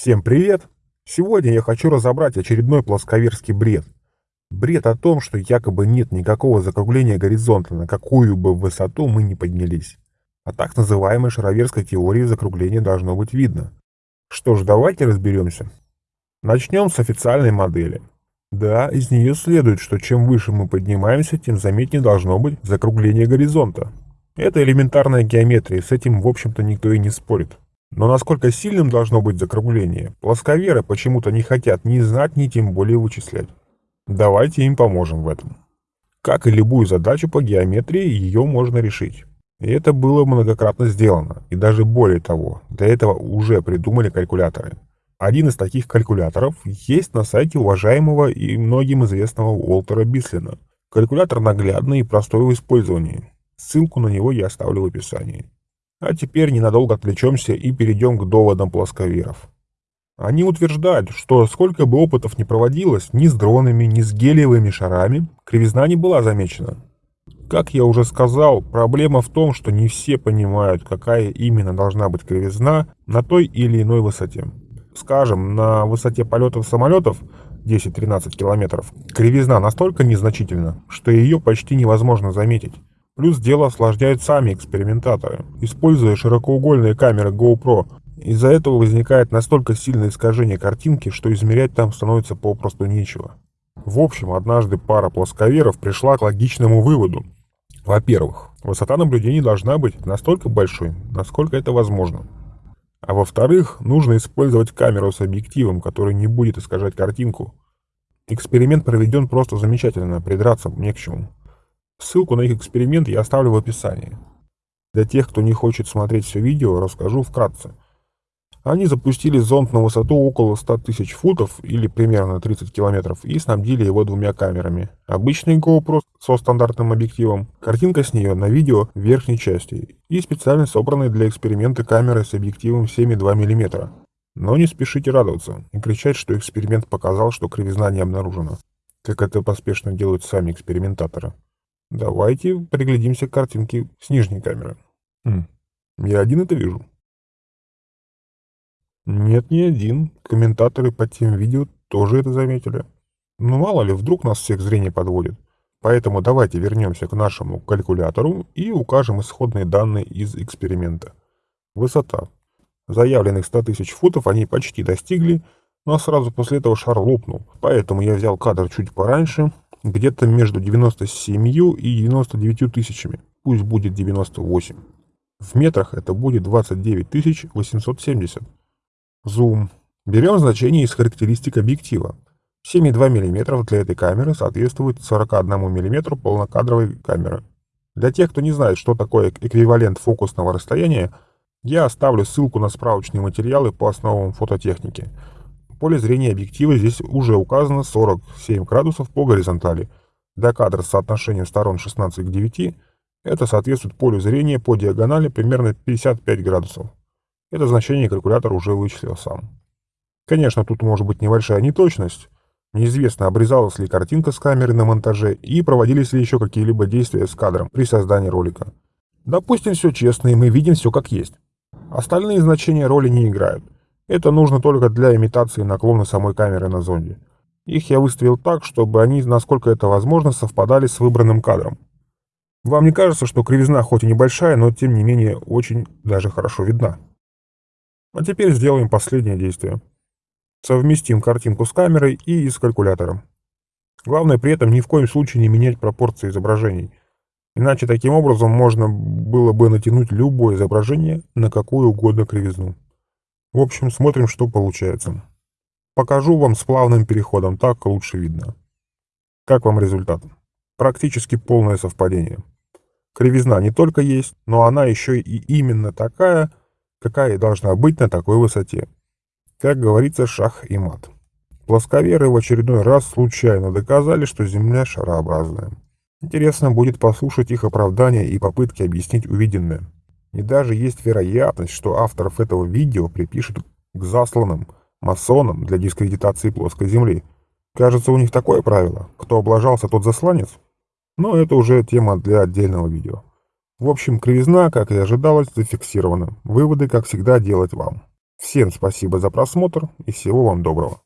Всем привет! Сегодня я хочу разобрать очередной плосковерский бред. Бред о том, что якобы нет никакого закругления горизонта, на какую бы высоту мы ни поднялись. А так называемой шароверской теории закругления должно быть видно. Что ж, давайте разберемся. Начнем с официальной модели. Да, из нее следует, что чем выше мы поднимаемся, тем заметнее должно быть закругление горизонта. Это элементарная геометрия, с этим, в общем-то, никто и не спорит. Но насколько сильным должно быть закругление, плосковеры почему-то не хотят ни знать, ни тем более вычислять. Давайте им поможем в этом. Как и любую задачу по геометрии, ее можно решить. И это было многократно сделано, и даже более того, для этого уже придумали калькуляторы. Один из таких калькуляторов есть на сайте уважаемого и многим известного Уолтера Бислина. Калькулятор наглядный и простой в использовании. Ссылку на него я оставлю в описании. А теперь ненадолго отвлечемся и перейдем к доводам плосковеров. Они утверждают, что сколько бы опытов ни проводилось, ни с дронами, ни с гелиевыми шарами, кривизна не была замечена. Как я уже сказал, проблема в том, что не все понимают, какая именно должна быть кривизна на той или иной высоте. Скажем, на высоте полетов самолетов 10-13 километров кривизна настолько незначительна, что ее почти невозможно заметить. Плюс дело осложняют сами экспериментаторы, используя широкоугольные камеры GoPro. Из-за этого возникает настолько сильное искажение картинки, что измерять там становится попросту нечего. В общем, однажды пара плосковеров пришла к логичному выводу. Во-первых, высота наблюдений должна быть настолько большой, насколько это возможно. А во-вторых, нужно использовать камеру с объективом, который не будет искажать картинку. Эксперимент проведен просто замечательно, придраться не к чему. Ссылку на их эксперимент я оставлю в описании. Для тех, кто не хочет смотреть все видео, расскажу вкратце. Они запустили зонд на высоту около 100 тысяч футов, или примерно 30 километров, и снабдили его двумя камерами. Обычный GoPro со стандартным объективом, картинка с нее на видео в верхней части, и специально собранные для эксперимента камеры с объективом 7,2 мм. Но не спешите радоваться и кричать, что эксперимент показал, что кривизна не обнаружена, как это поспешно делают сами экспериментаторы. Давайте приглядимся к картинке с нижней камеры. Хм, я один это вижу. Нет, не один. Комментаторы под тем видео тоже это заметили. Ну мало ли, вдруг нас всех зрение подводит. Поэтому давайте вернемся к нашему калькулятору и укажем исходные данные из эксперимента. Высота. Заявленных 100 тысяч футов они почти достигли, но сразу после этого шар лопнул. Поэтому я взял кадр чуть пораньше, где-то между 97 и 99 тысячами. Пусть будет 98. В метрах это будет 29 870. Зум. Берем значение из характеристик объектива. 7,2 мм для этой камеры соответствует 41 мм полнокадровой камеры. Для тех, кто не знает, что такое эквивалент фокусного расстояния, я оставлю ссылку на справочные материалы по основам фототехники. Поле зрения объектива здесь уже указано 47 градусов по горизонтали. Для кадра с соотношением сторон 16 к 9 это соответствует полю зрения по диагонали примерно 55 градусов. Это значение калькулятор уже вычислил сам. Конечно, тут может быть небольшая неточность. Неизвестно, обрезалась ли картинка с камеры на монтаже и проводились ли еще какие-либо действия с кадром при создании ролика. Допустим, все честно, и мы видим все как есть. Остальные значения роли не играют. Это нужно только для имитации наклона самой камеры на зонде. Их я выставил так, чтобы они, насколько это возможно, совпадали с выбранным кадром. Вам не кажется, что кривизна хоть и небольшая, но тем не менее очень даже хорошо видна? А теперь сделаем последнее действие. Совместим картинку с камерой и с калькулятором. Главное при этом ни в коем случае не менять пропорции изображений. Иначе таким образом можно было бы натянуть любое изображение на какую угодно кривизну. В общем, смотрим, что получается. Покажу вам с плавным переходом, так лучше видно. Как вам результат? Практически полное совпадение. Кривизна не только есть, но она еще и именно такая, какая и должна быть на такой высоте. Как говорится, шах и мат. Плосковеры в очередной раз случайно доказали, что Земля шарообразная. Интересно будет послушать их оправдания и попытки объяснить увиденное. И даже есть вероятность, что авторов этого видео припишут к засланным масонам для дискредитации плоской Земли. Кажется, у них такое правило. Кто облажался, тот засланец. Но это уже тема для отдельного видео. В общем, кривизна, как и ожидалось, зафиксирована. Выводы, как всегда, делать вам. Всем спасибо за просмотр и всего вам доброго.